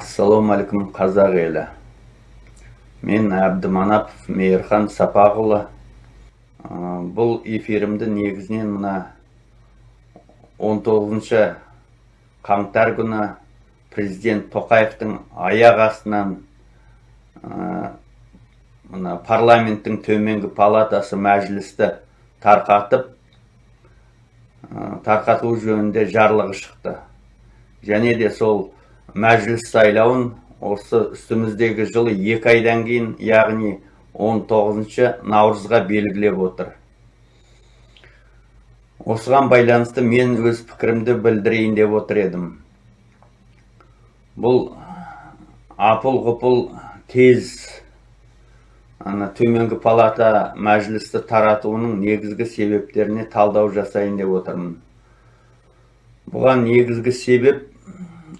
ассалаумағалейкум қазақ елі. Мен әбдіманапов мейірхан сапақұлы бұл эфирімді негізінен мына 19 қаңтар күні президент тоқаевтың аяқ астынан мына парламенттің төменгі палатасы мәжілісті тарқатып тарқату жөнінде жарлығы шықты. Және де сол мәжіліс сайлауын осы үстіміздегі жылы екі айдан кейін яғни 19 наурызға белгілеп отыр. Осыған байланысты мен өз пікірімді білдірейін деп отыр едім. Бұл апыл ғұпыл тез ана төменгі палата мәжілісті таратуының негізгі себептеріне талдау жасайын деп отырмын. Бұған негізгі себеп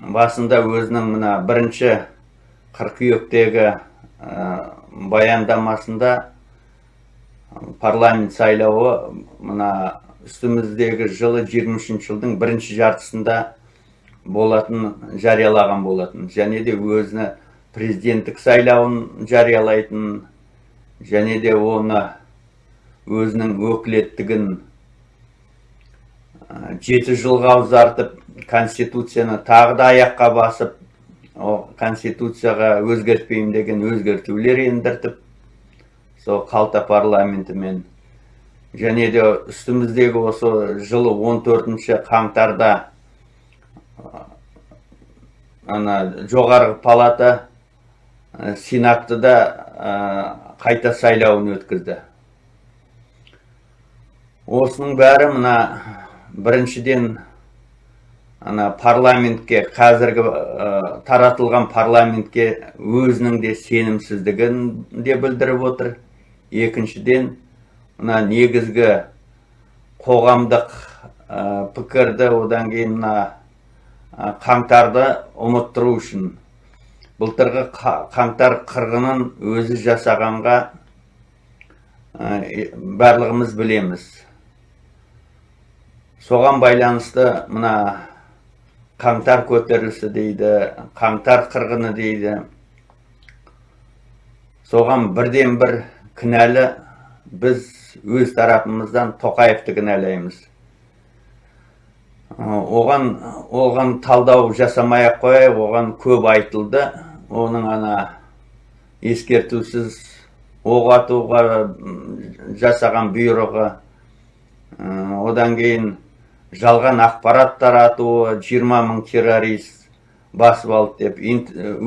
басында өзінің мына бірінші қыркүйектегі баяндамасында парламент сайлауы мына үстіміздегі жылы 23 жылдың бірінші жартысында болатын жариялаған болатын. Және де өзіні президенттік сайлауын жариялайтын және де оны өзінің өкілеттігін жеті жылға ұзартып конституцияны тағы да аяққа басып конституцияға өзгертпеймін деген өзгертулер ендіртіп сол қалта парламентімен және де үстіміздегі осы жылы 14 қаңтарда ана жоғарғы палата сенатты да қайта сайлауын өткізді. Осының бәрі мына біріншіден ана парламентке қазіргі таратылған парламентке өзінің де сенімсіздігін де білдіріп отыр. Екіншіден мына негізгі қоғамдық пікірді одан кейін мына қаңтарды ұмыттыру үшін. Былтырғы қаңтар қырғынын өзі жасағанға барлығымыз білеміз. Соған байланысты мына қаңтар көтерілісі дейді қаңтар қырғыны дейді. Соған бірден бір кінәлі біз өз тарапымыздан тоқаевты кінәлаймыз. Оған оған талдау жасамай ақ оған көп айтылды. Оның ана ескертусіз оқ атуға жасаған бұйрығы одан кейін жалған ақпарат таратуы 20 мың террорист басып алды деп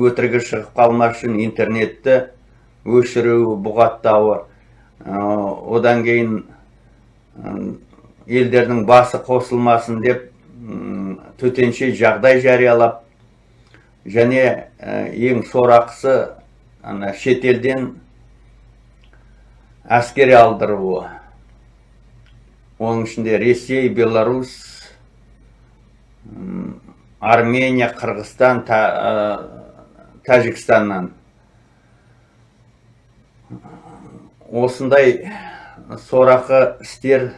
өтірігі шығып қалмас үшін интернетті өшіру бұғаттауы. Одан кейін елдердің басы қосылмасын деп төтенше жағдай жариялап және ең сорақысы ана шетелден әскери алдыруы. Оның ішінде ресей беларусь армения қырғызстан тәжікстаннан. Осындай сорақы істер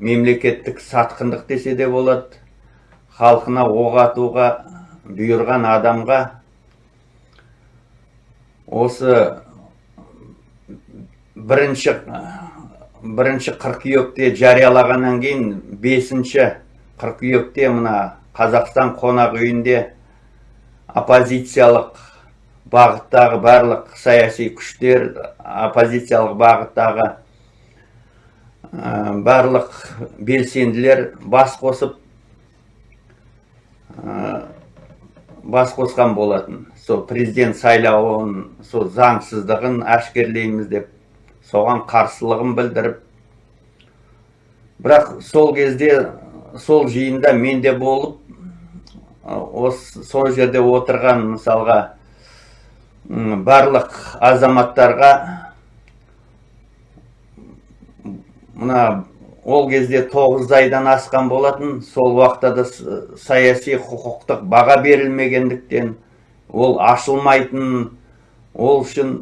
мемлекеттік сатқындық десе де болады халқына оқ атуға бұйырған адамға. Осы бірінші бірінші қыркүйекте жариялағаннан кейін бесінші қыркүйекте мына қазақстан қонақ үйінде оппозициялық бағыттағы барлық саяси күштер оппозициялық бағыттағы барлық белсенділер бас қосып бас қосқан болатын. Сол президент сайлауын сол заңсыздығын әшкерлейміз деп соған қарсылығын білдіріп бірақ сол кезде сол жиында мен де болып осы сол жерде отырған мысалға барлық азаматтарға мына ол кезде тоғыз айдан асқан болатын сол уақытта да саяси құқықтық баға берілмегендіктен ол ашылмайтын ол үшін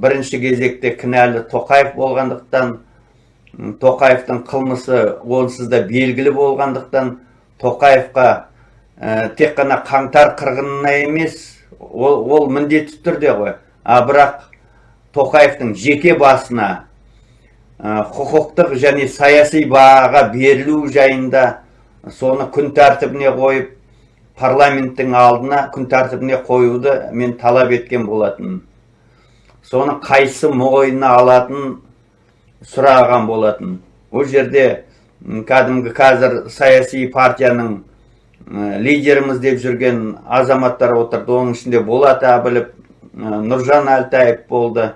бірінші кезекте кінәлі тоқаев болғандықтан тоқаевтың қылмысы онсыз да белгілі болғандықтан тоқаевқа тек қана қаңтар қырғынына емес ол, ол міндетті түрде ғой. А бірақ тоқаевтың жеке басына құқықтық және саяси баға берілу жайында соны күн тәртібіне қойып парламенттің алдына күн тәртібіне қоюды мен талап еткен болатын. Соны қайсы мойнына алатын сұраған болатын. Ол жерде кәдімгі қазір саяси партияның лидеріміз деп жүрген азаматтар отырды. Оның ішінде болат әбілов нұржан әлтаев болды.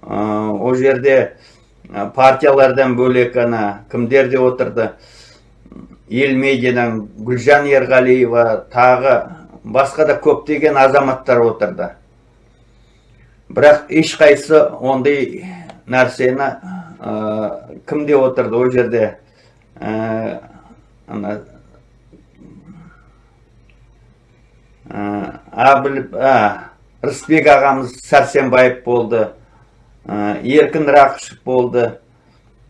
Ол жерде партиялардан бөлек ана кімдер де отырды? Ел медиадан гүлжан ерғалиева тағы басқа да көптеген азаматтар отырды. Бірақ ешқайсы ондай нәрсені кімде отырды ол жерде? Ана әбілов рысбек ағамыз сәрсенбаев болды еркін рақышев болды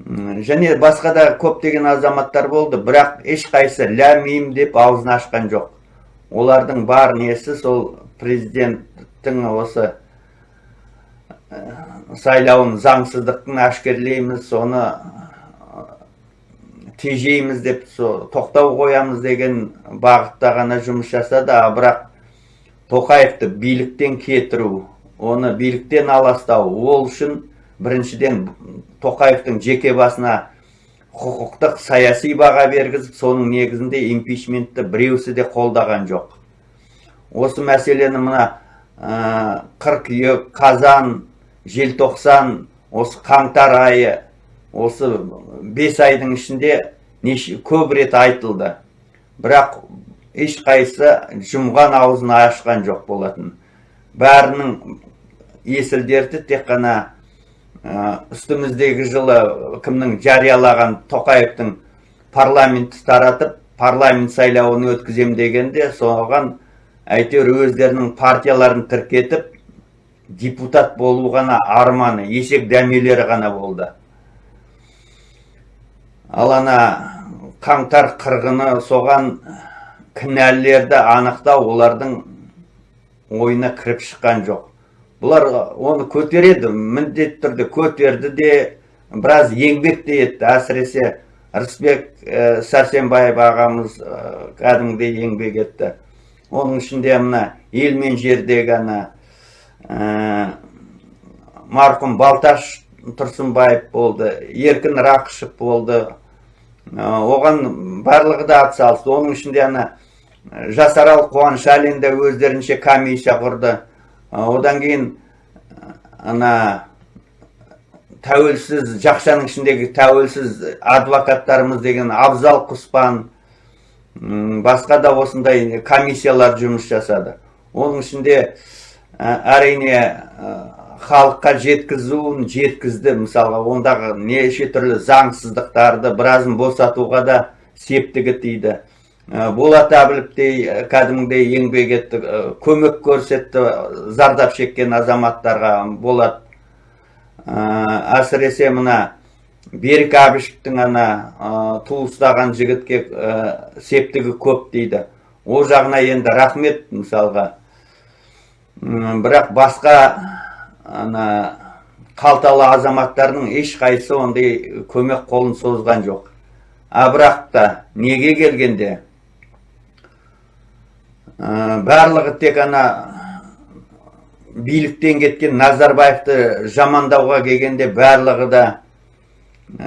және басқа да көптеген азаматтар болды. Бірақ ешқайсы ләм мим деп аузын ашқан жоқ. Олардың бар несі сол президенттің осы сайлауын заңсыздықтың әшкерлейміз соны тежейміз деп тоқтау қоямыз деген бағытта ғана жұмыс жасады. Бірақ тоқаевты биліктен кетіру оны биліктен аластау ол үшін біріншіден тоқаевтың жеке басына құқықтық саяси баға бергізіп соның негізінде импичментті біреусі де қолдаған жоқ. Осы мәселені мына ә, қыркүйек қазан желтоқсан осы қаңтар айы осы бес айдың ішінде неше көп рет айтылды. Бірақ ешқайсы жұмған аузын ашқан жоқ болатын. Бәрінің есілдерді тек қана үстіміздегі жылы кімнің жариялаған тоқаевтың парламентті таратып парламент сайлауын өткізем дегенде соған әйтеуір өздерінің партияларын тіркетіп депутат болу ғана арманы есек дәмелері ғана болды. Ал ана қаңтар қырғыны соған кінәлілерді анықтау олардың ойына кіріп шыққан жоқ. Бұлар оны көтереді міндетті түрде көтерді де біраз еңбек те етті. Әсіресе рысбек ә, сәрсенбаев ағамыз еңбек етті. Оның ішінде мына ел мен жердегі ана марқұм балташ тұрсынбаев болды еркін рақышев болды. Оған барлығы да атсалысты. Оның ішінде ана жасарал қуанышәлин де өздерінше комиссия құрды. Одан кейін ана тәуелсіз жақшаның ішіндегі тәуелсіз адвокаттарымыз деген абзал құспан басқа да осындай комиссиялар жұмыс жасады. Оның ішінде әрине халыққа жеткізуін жеткізді. Мысалға ондағы неше түрлі заңсыздықтарды біразын босатуға да септігі тиді. Болат әбіловтей кәдімгідей еңбек етті көмек көрсетті зардап шеккен азаматтарға. Болат әсіресе мына берік әбішевтің ана туыстаған жігітке септігі көп дейді ол жағына енді рахмет мысалға. Бірақ басқа ана қалталы азаматтардың ешқайсысы ондай көмек қолын созған жоқ. А бірақ та неге келгенде? Барлығы тек ана биліктен кеткен назарбаевты жамандауға келгенде барлығы да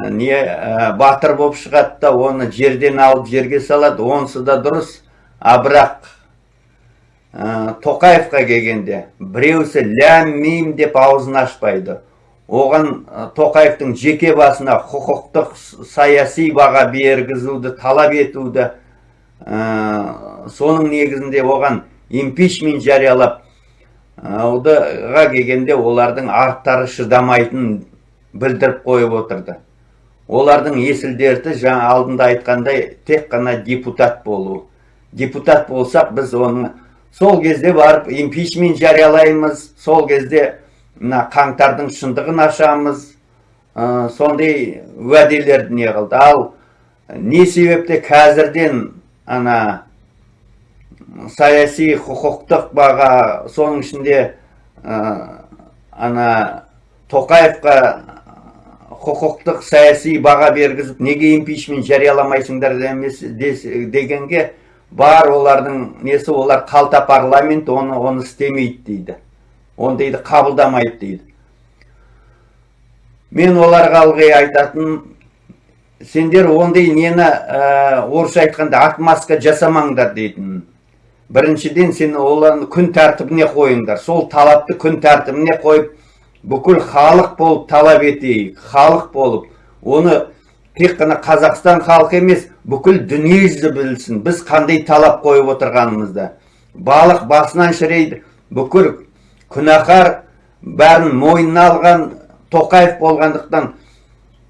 не батыр болып шығады да оны жерден алып жерге салады. Онысы да дұрыс. А бірақ ә, тоқаевқа келгенде біреусі ләм мим деп аузын ашпайды. Оған тоқаевтың жеке басына құқықтық саяси баға бергізуді талап етуді ә, соның негізінде оған импичмент жариялап аудыға келгенде олардың арттары шыдамайтынын білдіріп қойып отырды. Олардың есіл дерті жаңа алдында айтқандай тек қана депутат болу. Депутат болсақ біз оны сол кезде барып импичмент жариялаймыз. Сол кезде мына қаңтардың шындығын ашамыз. Ә, сондай уәделерді не қылды. Ал не себепті қазірден ана саяси құқықтық баға соның ішінде ә, ана тоқаевқа құқықтық саяси баға бергізіп неге импичмент жарияламайсыңдар дегенге бар олардың несі олар қалта парламент оны оны істемейді дейді. Ондайды қабылдамайды дейді. Мен оларға ылғи айтатын сендер ондай нені ә, орысша айтқанда отмазка жасамаңдар дейтін. Біріншіден сен оларды күн тәртібіне қойыңдар. Сол талапты күн тәртібіне қойып бүкіл халық болып талап етейік халық болып. Оны тек қана қазақстан халқы емес бүкіл дүниежүзі білсін біз қандай талап қойып отырғанымызды балық басынан шірейді бүкіл күнәһар бәрін мойнына алған тоқаев болғандықтан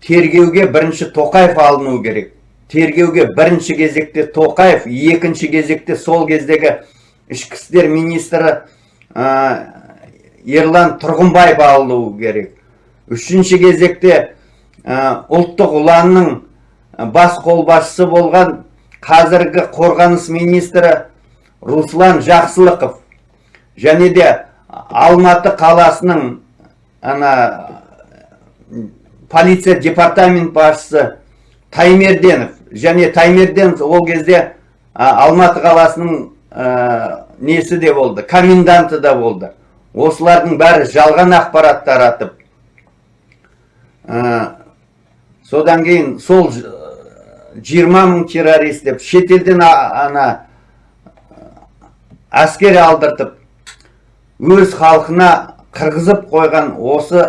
тергеуге бірінші тоқаев алыну керек. Тергеуге бірінші кезекте тоқаев екінші кезекте сол кездегі ішкі істер министрі ә, ерлан тұрғынбаев алынуы керек. Үшінші кезекте ұлттық ұланның бас қолбасшысы болған қазіргі қорғаныс министрі руслан жақсылықов және де алматы қаласының ана полиция департамент басшысы таймерденов және таймерденов ол кезде алматы қаласының а, несі де болды коменданты да болды. Осылардың бәрі жалған ақпарат таратып а, содан кейін сол ж- 20 мың террорист деп шетелден ана әскер алдыртып өз халқына қырғызып қойған осы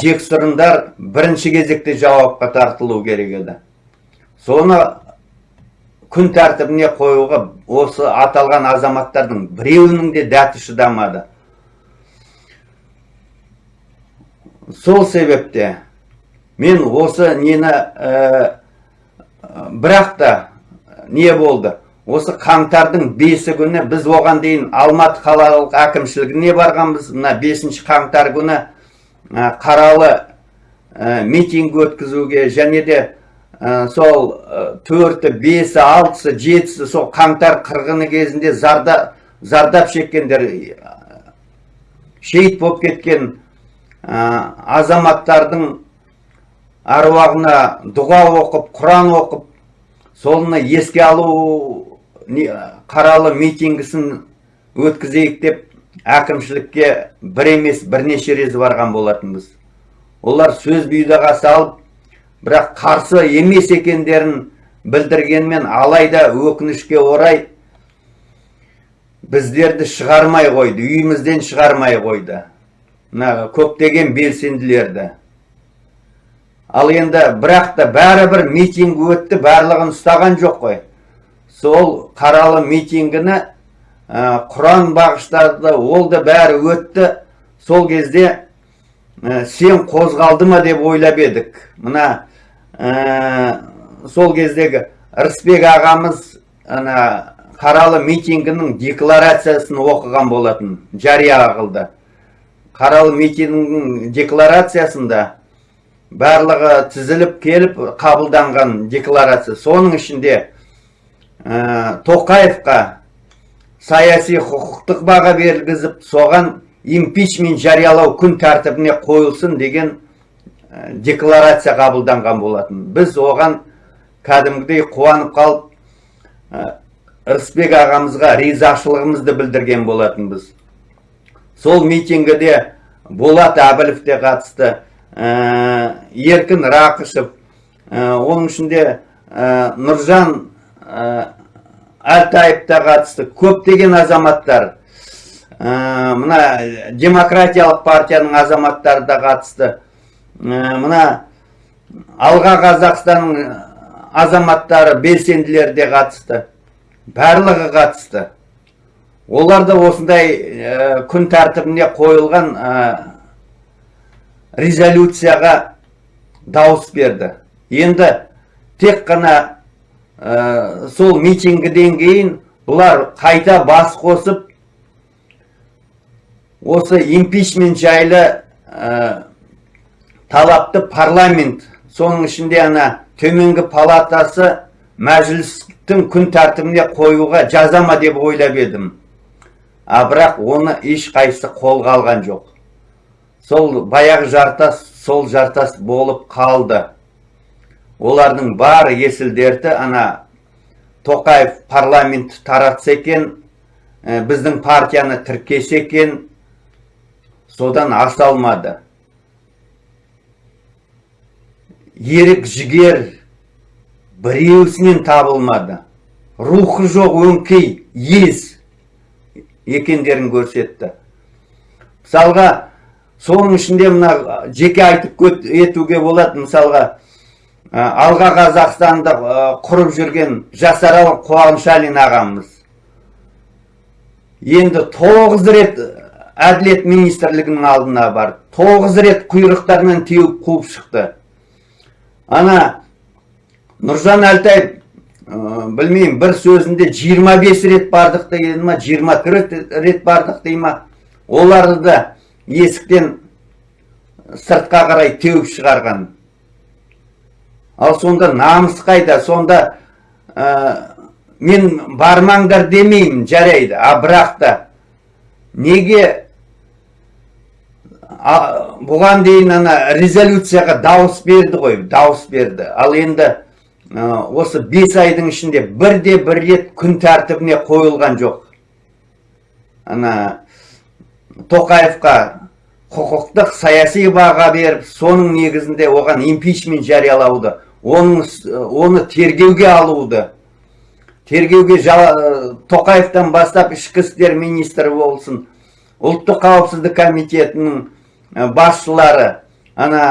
жексұрындар бірінші кезекте жауапқа тартылу керек еді. Соны күн тәртібіне қоюға осы аталған азаматтардың біреуінің де дәті шыдамады. Сол себепте мен осы нені ә, бірақ та не болды осы қаңтардың бесі күні біз оған дейін алматы қалалық әкімшілігіне барғанбыз мына бесінші қаңтар күні ә, қаралы ә, митинг өткізуге және де ә, сол төрті бесі алтысы жетісі сол қаңтар қырғыны кезінде зарда, зардап шеккендер шейіт болып кеткен азаматтардың аруағына дұға оқып құран оқып соны еске алу қаралы митингісін өткізейік деп әкімшілікке бір емес бірнеше рет барған болатынбыз. Олар сөз бұйдаға салып бірақ қарсы емес екендерін білдіргенмен алайда өкінішке орай біздерді шығармай қойды үйімізден шығармай қойды. Мына көптеген белсенділерді. Ал енді бірақ та бәрібір митинг өтті барлығын ұстаған жоқ қой. Сол қаралы митингіні құран бағыштады ол да бәрі өтті. Сол кезде сен қозғалды ма деп ойлап едік. Мына сол кездегі рысбек ағамыз ана қаралы митингінің декларациясын оқыған болатын жария қылды. Қаралы митингінің декларациясында барлығы тізіліп келіп қабылданған декларация. Соның ішінде ә, тоқаевқа саяси құқықтық баға бергізіп соған импичмент жариялау күн тәртібіне қойылсын деген ә, декларация қабылданған болатын. Біз оған кәдімгідей қуанып қалып ә, ағамызға ризашылығымызды білдірген болатынбыз. Сол митингіде болат әбілов те қатысты. Еркін рақышев ә, оның ішінде ә, нұржан ә, әлтаев та қатысты көптеген азаматтар мына демократиялық партияның азаматтары да қатысты. Мына алға қазақстанның азаматтары белсенділері де қатысты. Барлығы қатысты. Олар да осындай күн тәртібіне қойылған резолюцияға дауыс берді. Енді тек қана ә, сол митингіден кейін бұлар қайта бас қосып осы импичмент жайлы ә, талапты парламент соның ішінде ана төменгі палатасы мәжілістің күн тәртібіне қоюға жаза ма деп ойлап едім. А бірақ оны ешқайсысы қолға алған жоқ. Сол баяғы жартас сол жартас болып қалды. Олардың бар есіл дерті ана тоқаев парламент таратса екен ә, біздің партияны тіркесе екен содан аса алмады. Ерік жігер біреусінен табылмады. Рухы жоқ өңкей ез екендерін көрсетті. Мысалға соның ішінде мына жеке айтып етуге болады. Мысалға алға қазақстанды құрып жүрген жасарал қуанышалин ағамыз. Енді тоғыз рет әділет министрлігінің алдына барды. Тоғыз рет құйрықтарынан теуіп қуып шықты. Ана нұржан әлтаев білмеймін бір сөзінде 25 рет бардық дейді ма 24 рет бардық дей ма? Оларды да есіктен сыртқа қарай теуіп шығарған. Ал сонда намыс қайда? Сонда мен бармаңдар демеймін жарайды. А бірақ та неге бұған дейін ана резолюцияға дауыс берді ғой дауыс берді. Ал енді осы бес айдың ішінде бірде бір рет күн тәртібіне қойылған жоқ. Ана тоқаевқа құқықтық саяси баға беріп соның негізінде оған импичмент жариялауды оның, оны тергеуге алуды. Тергеуге тоқаевтан бастап ішкі істер министрі болсын ұлттық қауіпсіздік комитетінің басшылары ана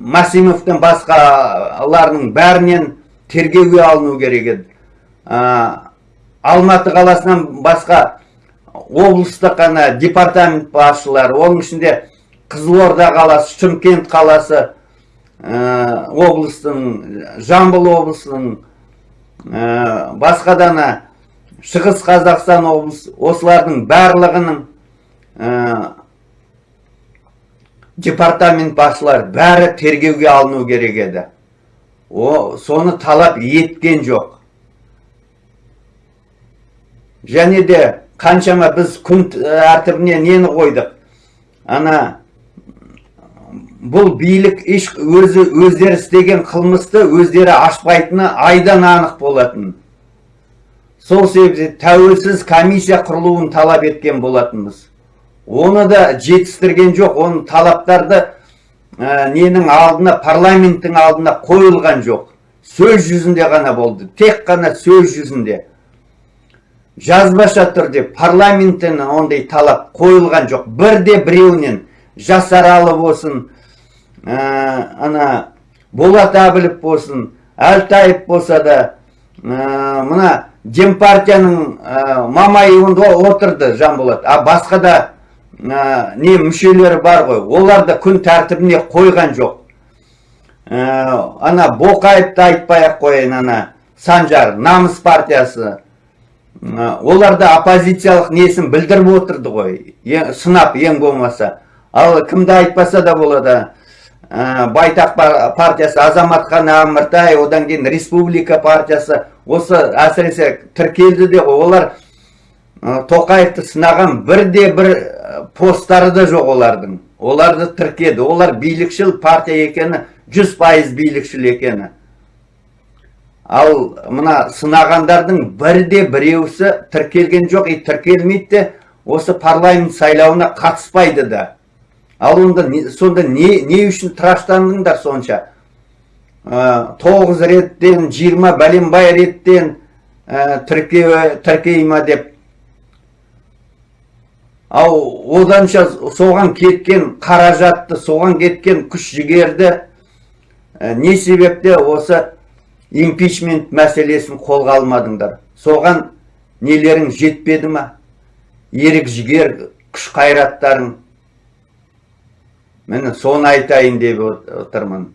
Масимовтың басқаларының бәрінен тергеуге алыну керек еді. Алматы қаласынан басқа облыстық ана департамент басшылары оның ішінде қызылорда қаласы шымкент қаласы облыстың жамбыл облысының басқа да ана шығыс қазақстан облысы осылардың барлығының департамент басшылары бәрі тергеуге алыну керек еді. О соны талап еткен жоқ. Және де қаншама біз күн тәртібіне нені қойдық? Ана бұл билік еш өзі өздері істеген қылмысты өздері ашпайтыны айдан анық болатын. Сол себепті тәуелсіз комиссия құрылуын талап еткен болатынбыз. Оны да жетістірген жоқ оның талаптарды ненің алдына парламенттің алдына қойылған жоқ. Сөз жүзінде ғана болды тек қана сөз жүзінде. Жазбаша түрде парламенттен ондай талап қойылған жоқ. Бірде біреуінен жасаралы болсын ана болат әбілов болсын әлтаев болса да мына демпартияның мамайында отырды жанболат. А басқа да не мүшелері бар ғой. Оларды күн тәртібіне қойған жоқ. Ана боқаевты айтпай ақ қояйын ана санжар намыс партиясы. Олар да оппозициялық несін білдіріп отырды ғой. Сынап ең болмаса. Ал кімді айтпаса да болады. Байтақ партиясы азаматхан әміртай одан кейін республика партиясы. Осы әсіресе тіркелді де олар тоқаевты сынаған бірде бір посттары да жоқ олардың. Оларды тіркеді. Олар билікшіл партия екені жүз пайыз билікшіл екені. Ал мына сынағандардың бірде біреусі тіркелген жоқ и тіркелмейді де осы парламент сайлауына қатыспайды да. Ал онда сонда не, не үшін тыраштандыңдар сонша? Тоғыз реттен жиырма бәленбай реттен ә, тіркей ма деп. Ал оданша соған кеткен қаражатты соған кеткен күш жігерді ә, не себепте осы импичмент мәселесін қолға алмадыңдар. Соған нелерің жетпеді ма? Ерік жігер күш қайраттарың міне соны айтайын деп отырмын.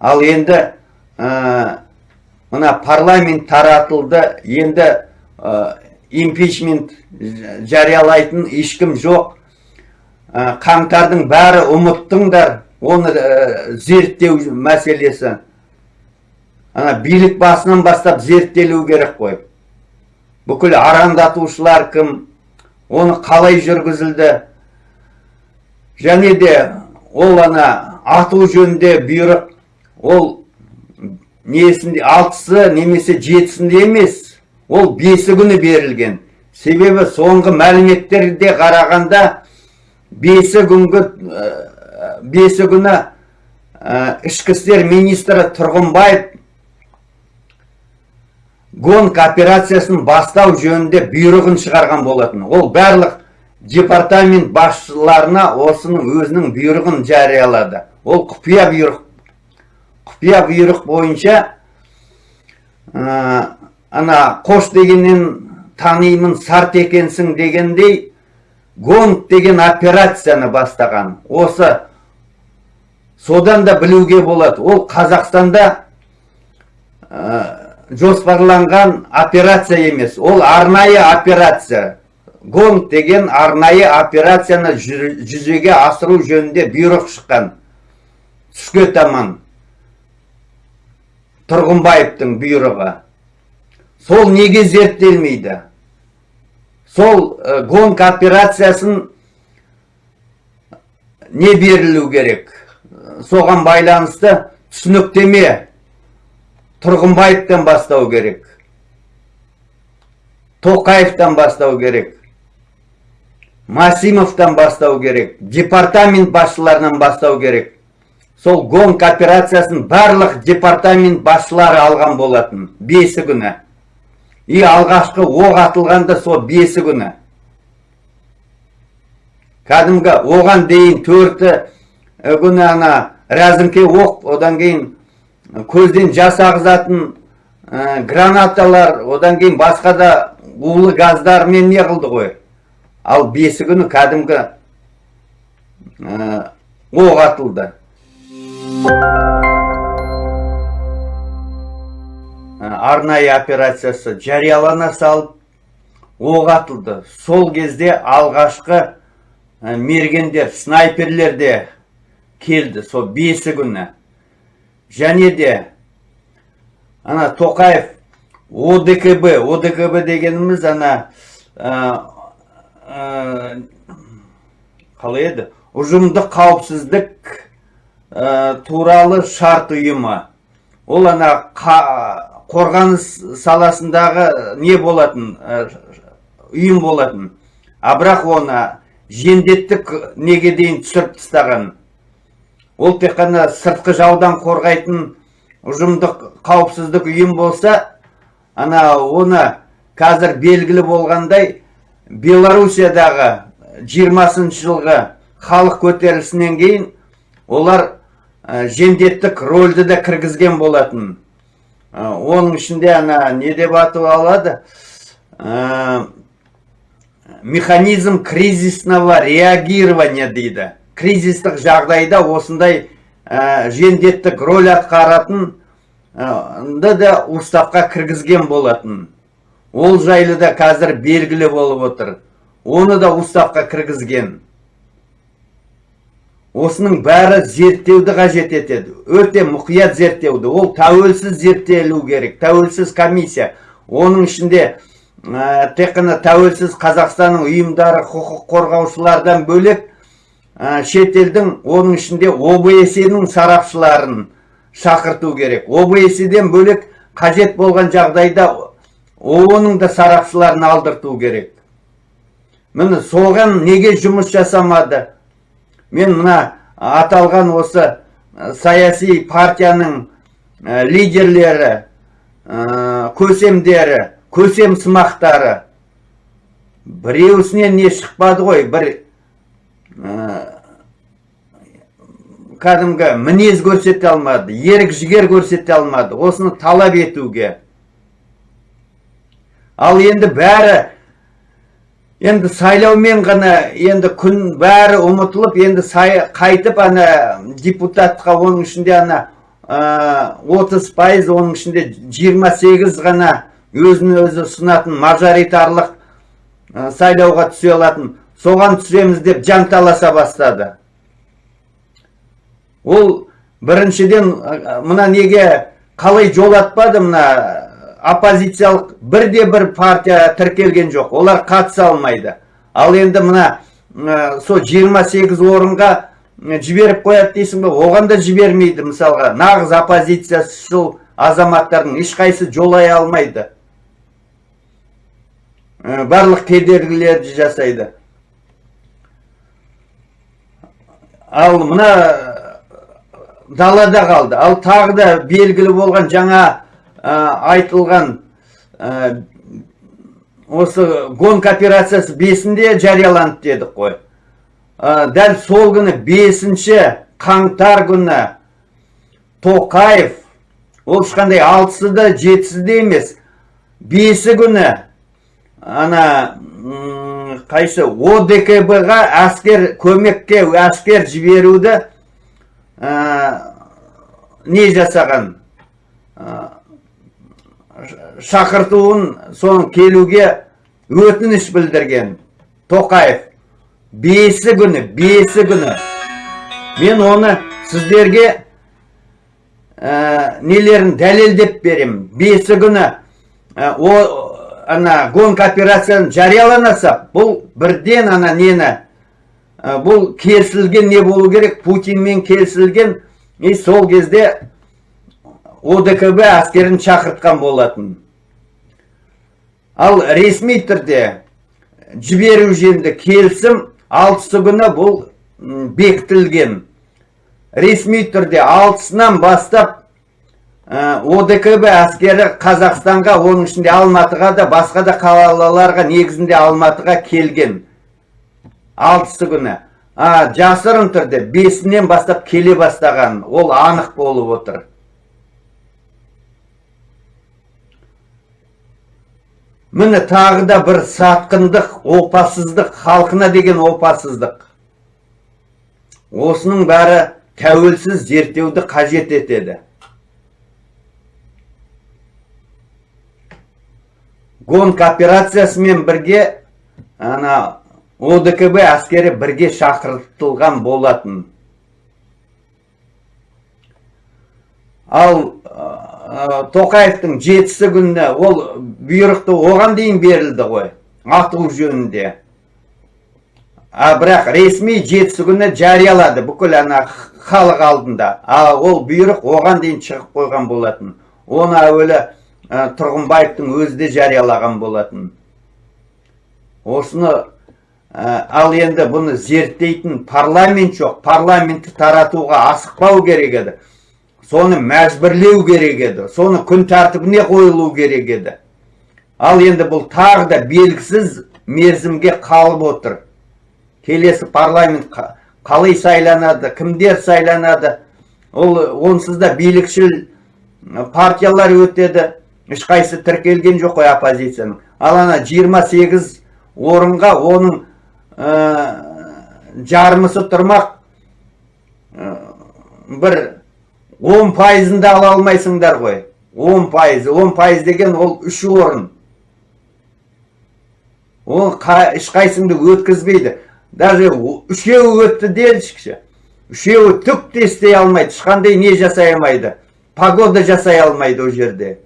Ал енді ә, мына парламент таратылды. Енді импичмент жариялайтын ешкім жоқ. Қаңтардың бәрі ұмыттыңдар. Оны зерттеу мәселесі. Ана билік басынан бастап зерттелу керек қой. Бүкіл арандатушылар кім? Оны қалай жүргізілді? Және де ол ана ату жөнінде бұйрық ол несінде алтысы немесе жетісінде емес ол бесі күні берілген. Себебі соңғы мәліметтерде қарағанда бесі күнгі бесі күні ішкі істер министрі тұрғынбаев гонк операциясын бастау жөнінде бұйрығын шығарған болатын. Ол барлық департамент басшыларына осының өзінің бұйрығын жариялады. Ол құпия бұйрық құпия бұйрық бойынша ана қош дегеннен танимын сарт екенсің дегендей гонг деген операцияны бастаған. Осы содан да білуге болады. Ол қазақстанда ә, жоспарланған операция емес. Ол арнайы операция. Гонг деген арнайы операцияны жүзеге асыру жөнінде бұйрық шыққан. Түске таман. Тұрғынбаевтың бұйрығы. Сол неге зерттелмейді? Сол ә, гонг операциясын не берілу керек? Соған байланысты түсініктеме тұрғынбаевтан бастау керек. Тоқаевтан бастау керек. Масимовтан бастау керек. Департамент басшыларынан бастау керек. Сол гонг операциясын барлық департамент басшылары алған болатын. Бесі күні. И алғашқы оқ атылғанда сол бесі күні. Кәдімгі оған дейін төрті күні ана рәзіңке оқ одан кейін көзден жас ағызатын гранаталар одан кейін басқа да улы газдармен не қылды ғой? Ал бесі күні кәдімгі оқ атылды. Арнайы операциясы жариялана салып оқ атылды. Сол кезде алғашқы мергендер снайперлер де келді. Сол бесі күні. Және де ана тоқаев одкб одкб дегеніміз ана қалай еді? Ұжымдық қауіпсіздік туралы шарт ұйымы. Ол ана қорғаныс саласындағы не болатын ұйым болатын. А бірақ оны жендеттік неге дейін түсіріп тастаған? Ол тек қана сыртқы жаудан қорғайтын ұжымдық қауіпсіздік ұйым болса ана оны қазір белгілі болғандай белоруссиядағы 20 жылғы халық көтерілісінен кейін олар жендеттік рөлді де кіргізген болатын. Оның ішінде ана не деп атып алады? Механизм кризисного реагирования дейді. Кризистік жағдайда осындай жендеттік роль атқаратын да уставқа кіргізген болатын. Ол жайлы да қазір белгілі болып отыр. Оны да уставқа кіргізген. Осының бәрі зерттеуді қажет етеді. Өте мұқият зерттеуді. Ол тәуелсіз зерттелу керек. Тәуелсіз комиссия. Оның ішінде ә, тек қана тәуелсіз қазақстанның ұйымдары құқық қорғаушылардан бөлек ә, шетелдің оның ішінде обсе сарапшыларын шақырту керек. обсе бөлек қажет болған жағдайда оның да сарапшыларын алдырту керек. Міне соған неге жұмыс жасамады? Мен мына аталған осы саяси партияның лидерлері көсемдері көсем сымақтары. Біреуісінен не шықпады ғой? Бір кәдімгі мінез көрсете алмады ерік жігер көрсете алмады осыны талап етуге. Ал енді бәрі енді сайлаумен ғана енді күн бәрі ұмытылып енді қайтып ана депутатқа оның ішінде ана отыз пайыз оның ішінде 28 ғана өзін өзі ұсынатын мажоритарлық сайлауға түсе алатын соған түсеміз деп жанталаса бастады. Ол біріншіден мына неге қалай жолатпады мына оппозициялық бірде бір партия тіркелген жоқ. Олар қатыса алмайды. Ал енді мына сол 28 орынға жіберіп қояды дейсің бе? Оған да жібермейді мысалға. Нағыз оппозицияшыл азаматтардың ешқайсысы жолай алмайды. Барлық кедергілерді жасайды. Ал мына далада қалды. Ал тағы да белгілі болған жаңа айтылған осы гонка операциясы бесінде жарияланды дедік қой. Дәл сол күні бесінші қаңтар күні тоқаев ол ешқандай алтысы да жетісі де емес бесі күні ана қайсы одкб ға әскер көмекке әскер жіберуді не жасаған? Шақыртуын соның келуге өтініш білдірген тоқаев. Бесі күні бесі күні. Мен оны сіздерге ә, нелерін дәлелдеп берем? Бесі күні ә, о ана гонка операцияны жарияланаса бұл бірден ана нені бұл келісілген не болу керек? Путинмен келісілген и сол кезде одкб әскерін шақыртқан болатын. Ал ресми түрде жіберу жөнінде келісім алтысы күні бұл бекітілген. Ресми түрде алтысынан бастап одкб әскері қазақстанға оның ішінде алматыға да басқа да қалаларға негізінде алматыға келген. Алтысы күні. А жасырын түрде бесінен бастап келе бастаған. Ол анық болып отыр. Міне тағы да бір сатқындық опасыздық халқына деген опасыздық. Осының бәрі тәуелсіз зерттеуді қажет етеді. Гонка операциясымен бірге ана одкб әскері бірге шақыртылған болатын. Ал тоқаевтың жетісі күні ол бұйрықты оған дейін берілді ғой ату жөнінде. А бірақ ресми жетісі күні жариялады бүкіл ана халық алдында. А ол бұйрық оған дейін шығып қойған болатын. Оны әуелі тұрғынбаевтың өзі де жариялаған болатын. Осыны ал енді бұны зерттейтін парламент жоқ. Парламентті таратуға асықпау керек еді. Соны мәжбүрлеу керек еді. Соны күн тәртібіне қойылу керек еді. Ал енді бұл тағы да белгісіз мерзімге қалып отыр. Келесі парламент қалай сайланады кімдер сайланады? Ол онсыз да билікшіл партиялар өтеді. Ешқайсы тіркелген жоқ қой оппозицияның. Ал ана 28 орынға оның жармысы тұрмақ бір он пайызын да ала алмайсыңдар ғой. Он пайыз он пайыз деген ол үш орын. Ол ешқайсыңды өткізбейді. Даже үшеуі өтті делішікші үшеуі түк те істей алмайды. Ешқандай не жасай алмайды. Погода жасай алмайды ол жерде.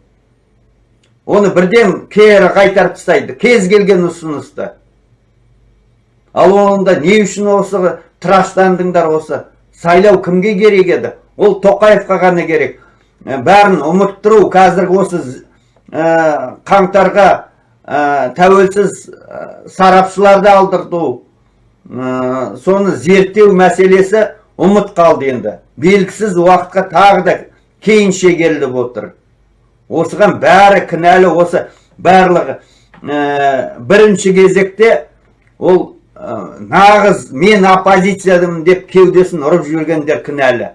Оны бірден кері қайтарып тастайды. Кез келген ұсынысты. Ал онда не үшін осы тыраштандыңдар осы? Сайлау кімге керек еді? Ол тоқаевқа ғана керек. Бәрін ұмыттыру қазіргі осы қаңтарға тәуелсіз сарапшыларды алдырту соны зерттеу мәселесі ұмыт қалды енді. Белгісіз уақытқа тағы да кейін шегеріліп отыр. Осыған бәрі кінәлі осы барлығы бірінші кезекте ол нағыз мен оппозициядымын деп кеудесін ұрып жүргендер кінәлі.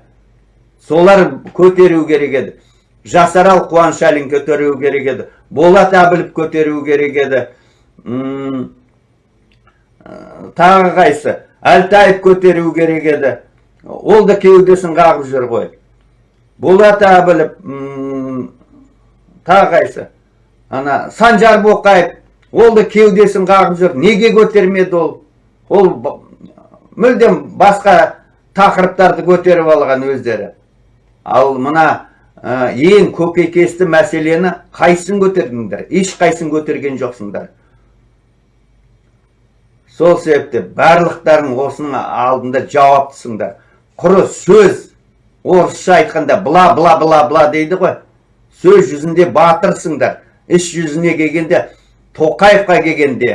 Солар көтеру керек еді. Жасарал қуаншалин көтеру керек еді. Болат әбілов көтеру керек еді. Тағы қайсы? Әлтаев көтеру керек еді. Ол да кеудесін қағып жүр ғой. Болат әбілов тағы қайсы? Ана санжар боқаев ол да кеудесін қағып жүр неге көтермеді ол? Ол мүлдем басқа тақырыптарды көтеріп алған өздері. Ал мына ә, ең көкейкесті мәселені қайсысын көтердіңдер ешқайсысын көтерген жоқсыңдар. Сол себепті барлықтарың осының алдында жауаптысыңдар. Құры сөз орысша айтқанда бла бла бла бла дейді ғой. Сөз жүзінде батырсыңдар. Іс жүзіне келгенде тоқаевқа келгенде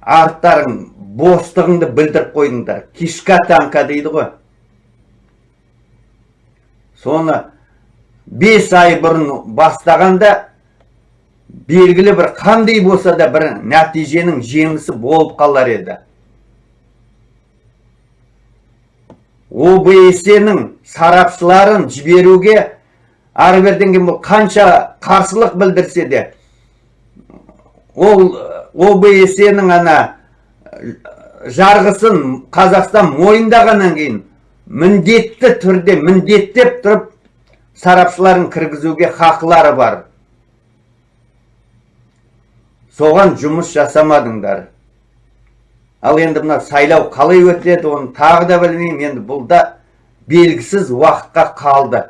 арттарың бостығыңды білдіріп қойдыңдар. Кишка танка дейді ғой. Соны бес ай бұрын бастағанда белгілі бір қандай болса да бір нәтиженің жемісі болып қалар еді. Обсе-нің сарапшыларын жіберуге ары берден бұл қанша қарсылық білдірсе де ол обсе-нің ана жарғысын қазақстан мойындағаннан кейін міндетті түрде міндеттеп тұрып сарапшыларын кіргізуге хақылары бар. Соған жұмыс жасамадыңдар. Ал енді мына сайлау қалай өтеді оны тағы да білмеймін. Енді бұл да белгісіз уақытқа қалды.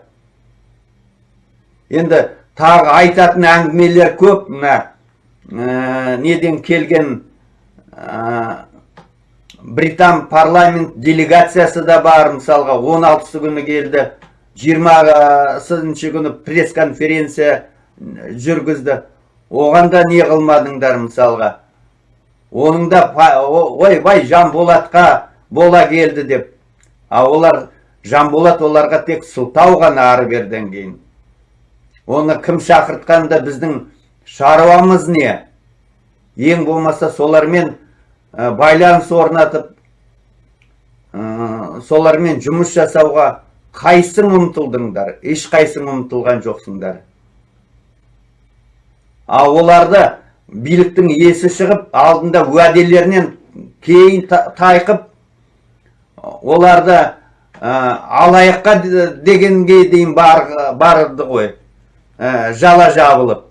Енді тағы айтатын әңгімелер көп. Мына ә, неден келген ә, британ парламент делегациясы да бар. Мысалға 16 күні келді. 20 күні пресс конференция жүргізді. Оған да не қылмадыңдар мысалға? Оның да ойбай жанболатқа бола келді деп. А олар жанболат оларға тек сылтау ғана ары берден кейін. Оны кім шақыртқанда біздің шаруамыз не? Ең болмаса солармен байланыс орнатып солармен жұмыс жасауға қайсың ұмтылдыңдар? Ешқайсың ұмтылған жоқсыңдар. Ал оларды биліктің есі шығып алдында уәделерінен кейін тайқып оларды алаяққа дегенге дейін бар, барды ғой. Жала жабылып.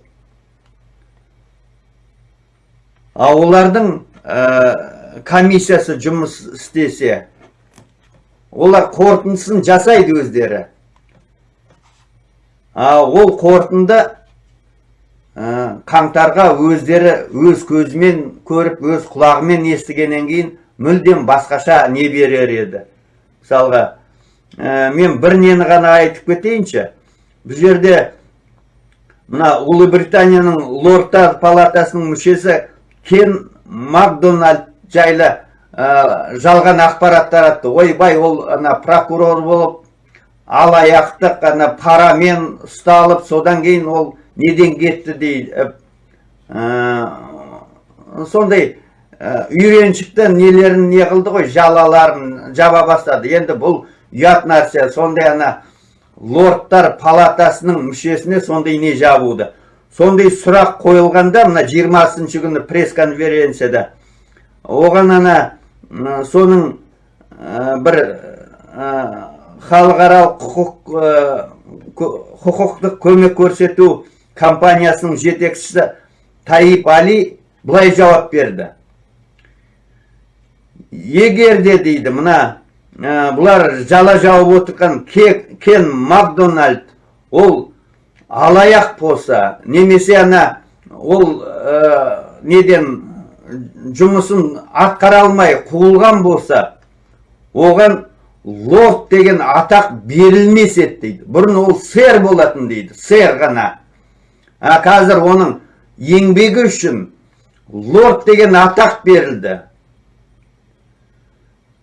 Ал олардың комиссиясы жұмыс істесе олар қорытындысын жасайды өздері. Ол қорытынды қаңтарға өздері өз көзімен көріп өз құлағымен естігеннен кейін мүлдем басқаша не берер еді. Мысалға мен бір нені ғана айтып кетейінші бұл жерде мына ұлыбританияның лордтар палатасының мүшесі кен макдональд жайлы жалған ақпарат таратты. Ойбай ол ана прокурор болып алаяқтық ана парамен ұсталып содан кейін ол неден кетті дейді. Сондай үйреншікті нелерін не қылды ғой? Жалаларын жаба бастады. Енді бұл ұят нәрсе. Сондай ана лордтар палатасының мүшесіне сондай не жабуды сондай сұрақ қойылғанда мына жиырмасыншы күні пресс конференцияда оған ана соның бір халықаралық құқық құқықтық көмек көрсету компаниясының жетекшісі Таип Али былай жауап берді. Егер де дейді мына бұлар жала жауып отырған кен макдональд. Ол алаяқ болса немесе ана ол неден жұмысын атқара алмай қуылған болса оған лорд деген атақ берілмес еді дейді. Бұрын ол сэр болатын дейді сэр ғана. А қазір оның еңбегі үшін лорд деген атақ берілді.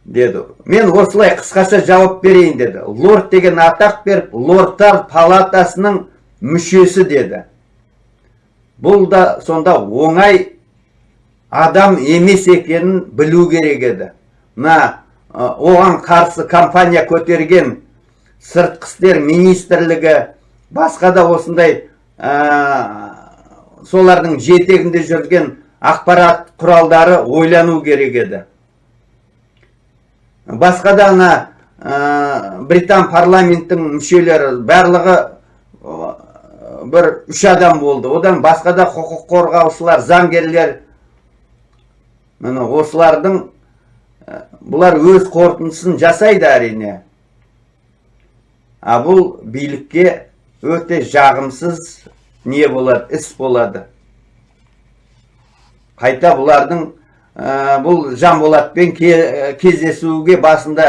Деді. Мен осылай қысқаша жауап берейін деді. Лорд деген атақ беріп лордтар палатасының мүшесі деді. Бұл да сонда оңай адам емес екенін білу керек еді. Мына оған қарсы компания көтерген сыртқы істер министрлігі басқа да осындай солардың жетегінде жүрген ақпарат құралдары ойлану керек еді басқа да ана британ парламенттің мүшелері барлығы бір үш адам болды. Одан басқа да құқық қорғаушылар заңгерлер міне осылардың бұлар өз қорытындысын жасайды әрине. А бұл билікке өте жағымсыз не болады іс болады. Қайта бұлардың ә, бұл жанболатпен ке, кездесуге басында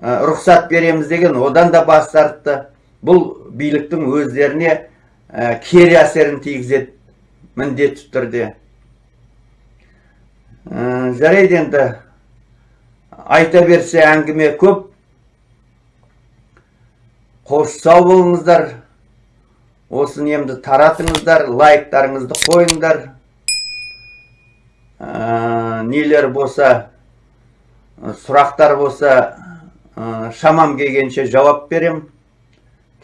ә, рұқсат береміз деген одан да бас тартты. Бұл биліктің өздеріне кері әсерін тигізеді міндетті түрде. Жарайды енді. Айта берсе әңгіме көп. Қош сау болыңыздар. Осы немді таратыңыздар лайктарыңызды қойыңдар. Нелер болса сұрақтар болса ә, шамам келгенше жауап берем.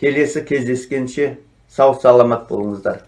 Келесі кездескенше сау саламат болыңыздар.